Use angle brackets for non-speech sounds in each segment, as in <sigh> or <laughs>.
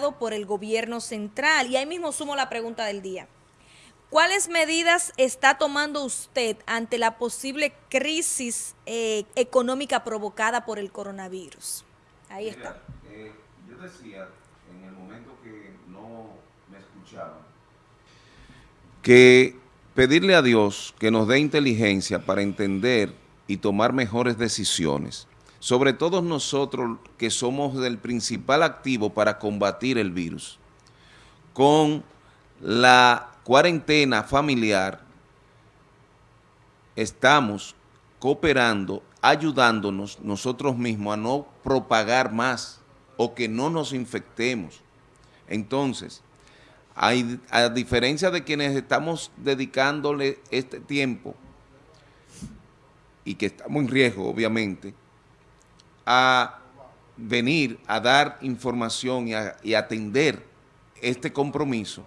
por el gobierno central. Y ahí mismo sumo la pregunta del día. ¿Cuáles medidas está tomando usted ante la posible crisis eh, económica provocada por el coronavirus? Ahí está. Eh, yo decía en el momento que no me escuchaban que pedirle a Dios que nos dé inteligencia para entender y tomar mejores decisiones sobre todo nosotros que somos el principal activo para combatir el virus, con la cuarentena familiar estamos cooperando, ayudándonos nosotros mismos a no propagar más o que no nos infectemos. Entonces, a diferencia de quienes estamos dedicándole este tiempo y que estamos en riesgo, obviamente, a venir a dar información y, atender este compromiso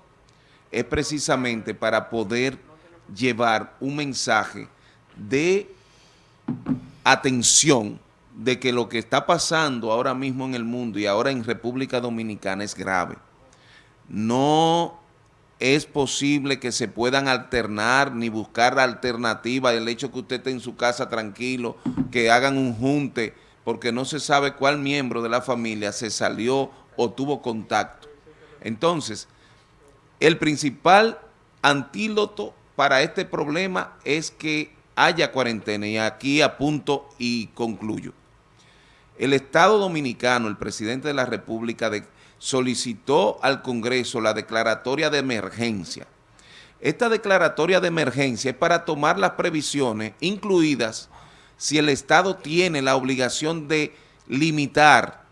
es precisamente para poder llevar un mensaje de atención de que lo que está pasando ahora mismo en el mundo y ahora en República Dominicana es grave. No es posible que se puedan alternar ni buscar alternativa el hecho que usted esté en su casa tranquilo, que hagan un junte, porque no se sabe cuál miembro de la familia se salió o tuvo contacto. Entonces, el principal antídoto para este problema es que haya cuarentena y aquí apunto y concluyo. El Estado Dominicano, el presidente de la República, solicitó al Congreso la declaratoria de emergencia. Esta declaratoria de emergencia es para tomar las previsiones incluidas si el Estado tiene la obligación de limitar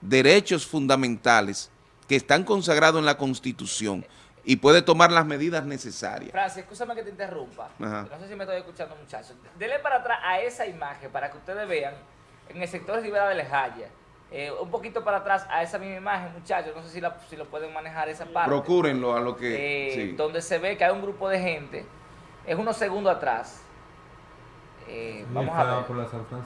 derechos fundamentales que están consagrados en la Constitución y puede tomar las medidas necesarias. Francis, escúchame que te interrumpa. No sé si me estoy escuchando, muchachos. Dele para atrás a esa imagen para que ustedes vean en el sector Rivera de Lejaya. Eh, un poquito para atrás a esa misma imagen, muchachos. No sé si, si lo pueden manejar esa parte. Procúrenlo a lo que... Eh, donde se ve que hay un grupo de gente. Es unos segundos atrás eh, vamos a ver.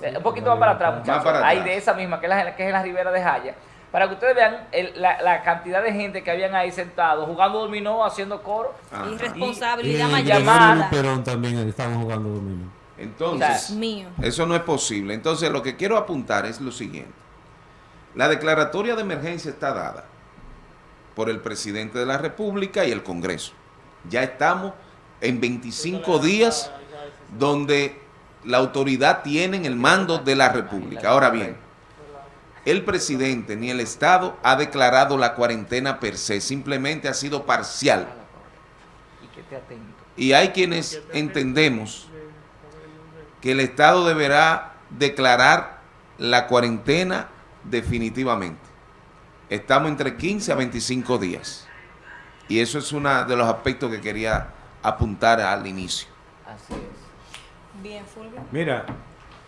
Eh, un poquito más para atrás, muchachos. Ahí de esa misma, que es, la, que es la Ribera de Jaya. Para que ustedes vean la, cantidad de gente que habían ahí sentados, jugando dominó, haciendo coro. Irresponsabilidad mayor. Pero también estamos jugando dominó. Entonces, eso no es posible. Entonces, lo que quiero apuntar es lo siguiente. La declaratoria de emergencia está dada por el presidente de la República y el Congreso. Ya estamos en 25 días donde la autoridad tiene el mando de la República. Ahora bien, el presidente ni el Estado ha declarado la cuarentena per se, simplemente ha sido parcial. Y hay quienes entendemos que el Estado deberá declarar la cuarentena definitivamente. Estamos entre 15 a 25 días. Y eso es uno de los aspectos que quería apuntar al inicio. Así es. Bien, Mira,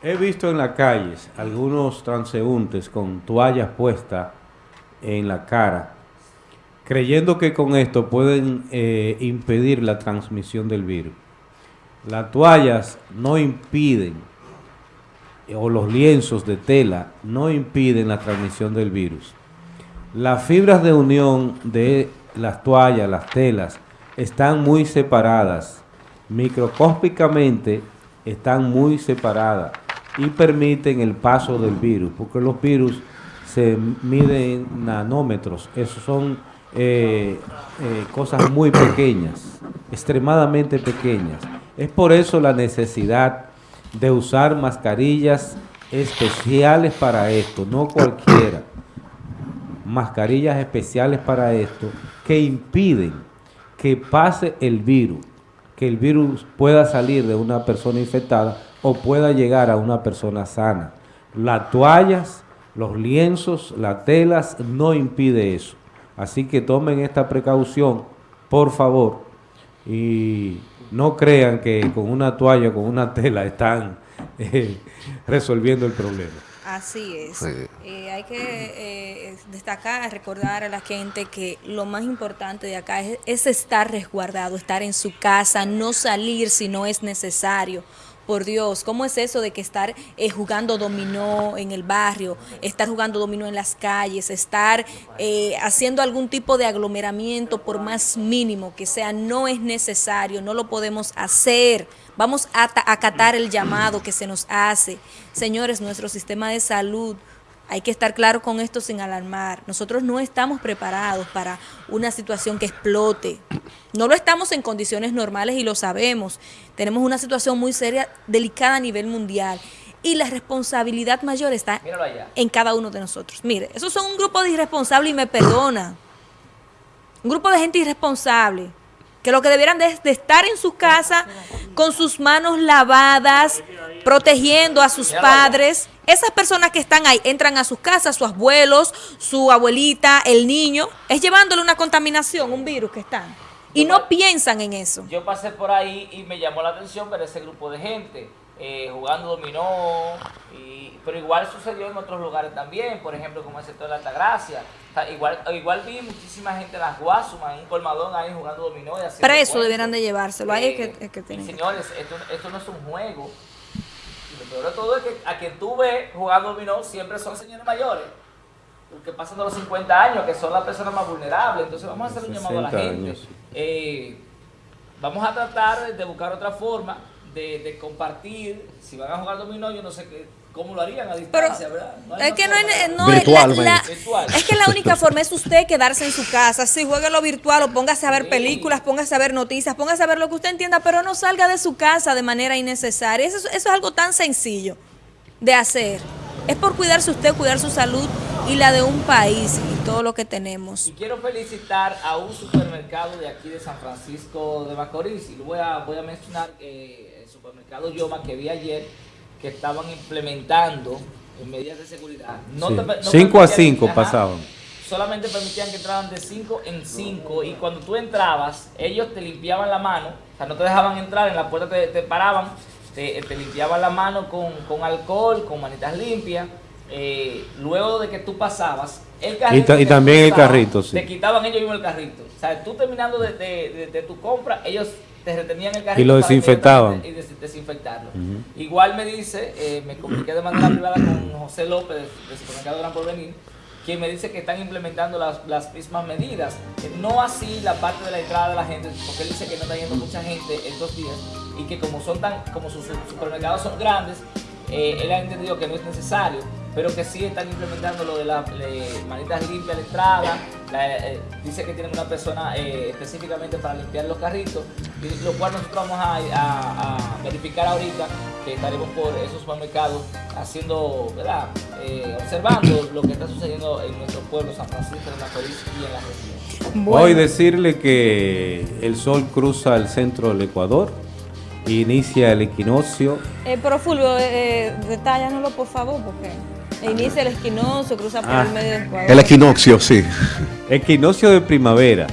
he visto en las calles algunos transeúntes con toallas puestas en la cara, creyendo que con esto pueden eh, impedir la transmisión del virus. Las toallas no impiden, o los lienzos de tela, no impiden la transmisión del virus. Las fibras de unión de las toallas, las telas, están muy separadas. Microscópicamente están muy separadas y permiten el paso del virus, porque los virus se miden en nanómetros, esos son eh, eh, cosas muy pequeñas, extremadamente pequeñas. Es por eso la necesidad de usar mascarillas especiales para esto, no cualquiera. Mascarillas especiales para esto que impiden que pase el virus que el virus pueda salir de una persona infectada o pueda llegar a una persona sana. Las toallas, los lienzos, las telas, no impide eso. Así que tomen esta precaución, por favor, y no crean que con una toalla con una tela están <laughs> eh, resolviendo el problema. Así es. Eh, hay que eh, destacar, recordar a la gente que lo más importante de acá es, es estar resguardado, estar en su casa, no salir si no es necesario por Dios, ¿cómo es eso de que estar eh, jugando dominó en el barrio, estar jugando dominó en las calles, estar eh, haciendo algún tipo de aglomeramiento por más mínimo que sea, no es necesario, no lo podemos hacer. Vamos a acatar el llamado que se nos hace. Señores, nuestro sistema de salud hay que estar claro con esto sin alarmar. Nosotros no estamos preparados para una situación que explote. No lo estamos en condiciones normales y lo sabemos. Tenemos una situación muy seria, delicada a nivel mundial. Y la responsabilidad mayor está en cada uno de nosotros. Mire, esos son un grupo de irresponsables y me perdona. Un grupo de gente irresponsable que lo que debieran de, estar en su casa con sus manos lavadas, protegiendo a sus padres. Esas personas que están ahí entran a sus casas, sus abuelos, su abuelita, el niño, es llevándole una contaminación, un virus que están. Y no piensan en eso. Yo pasé por ahí y me llamó la atención ver ese grupo de gente eh, jugando dominó, pero igual sucedió en otros lugares también, por ejemplo como el sector de Altagracia. igual, igual vi muchísima gente en las Guasumas, en un colmadón ahí jugando dominó. Y Preso debieran de llevárselo, ahí es que, que Señores, esto, esto no es un juego peor de todo es que a quien tú ves jugando dominó siempre son señores mayores. Que pasan de los 50 años, que son las personas más vulnerables. Entonces vamos a hacer un llamado a la gente. Eh, vamos a tratar de buscar otra forma de, compartir. Si van a jugar dominó, yo no sé qué ¿Cómo lo harían a distancia, verdad? es que no, es, no la, es que la única forma es usted quedarse en su casa, si juegue lo virtual o póngase a ver películas, póngase a ver noticias, póngase a ver lo que usted entienda, pero no salga de su casa de manera innecesaria. Eso, eso es algo tan sencillo de hacer. Es por cuidarse usted, cuidar su salud y la de un país y todo lo que tenemos. Y quiero felicitar a un supermercado de aquí de San Francisco de Macorís. Y voy a, voy a mencionar eh, el supermercado Yoma que vi ayer que estaban implementando medidas de seguridad. 5 a 5 pasaban. Solamente permitían que entraran de 5 en 5 y cuando tú entrabas, ellos te limpiaban la mano, o sea, no te dejaban entrar, en la puerta te, paraban, te, limpiaban la mano con, alcohol, con manitas limpias. Eh, luego de que tú pasabas, el carrito y, también el carrito, Te quitaban ellos mismos el carrito. O sea, tú terminando de, de tu compra, ellos te retenían el carrito y lo desinfectaban y desinfectarlo. Igual me dice, eh, me comuniqué de manera privada con José López del supermercado Gran Porvenir, quien me dice que están implementando las, las mismas medidas. No así la parte de la entrada de la gente, porque él dice que no está yendo mucha gente estos días y que como son tan, como sus supermercados son grandes, eh, él ha entendido que no es necesario pero que sí están implementando lo de las manitas limpias de entrada. Eh, dice que tienen una persona eh, específicamente para limpiar los carritos, lo cual nosotros vamos a, verificar ahorita, que estaremos por esos supermercados haciendo, ¿verdad? Eh, observando lo que está sucediendo en nuestro pueblo, San Francisco de Macorís y en la región. Voy a decirle que el sol cruza el centro del Ecuador, inicia el equinoccio. pero Fulvio, detállanoslo por favor, porque... Inicia el equinoccio, cruza por el ah. medio del Ecuador. El equinoccio, sí. Equinoccio de primavera.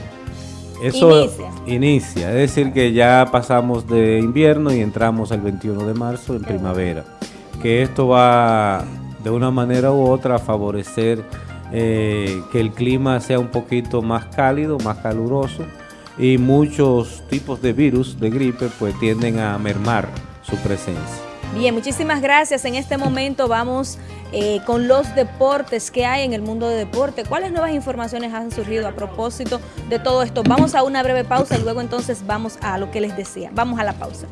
Eso inicia. inicia. es decir, que ya pasamos de invierno y entramos el 21 de marzo en primavera. Que esto va de una manera u otra a favorecer eh, que el clima sea un poquito más cálido, más caluroso y muchos tipos de virus de gripe pues tienden a mermar su presencia. Bien, muchísimas gracias. En este momento vamos eh, con los deportes que hay en el mundo de deporte. ¿Cuáles nuevas informaciones han surgido a propósito de todo esto? Vamos a una breve pausa y luego entonces vamos a lo que les decía. Vamos a la pausa.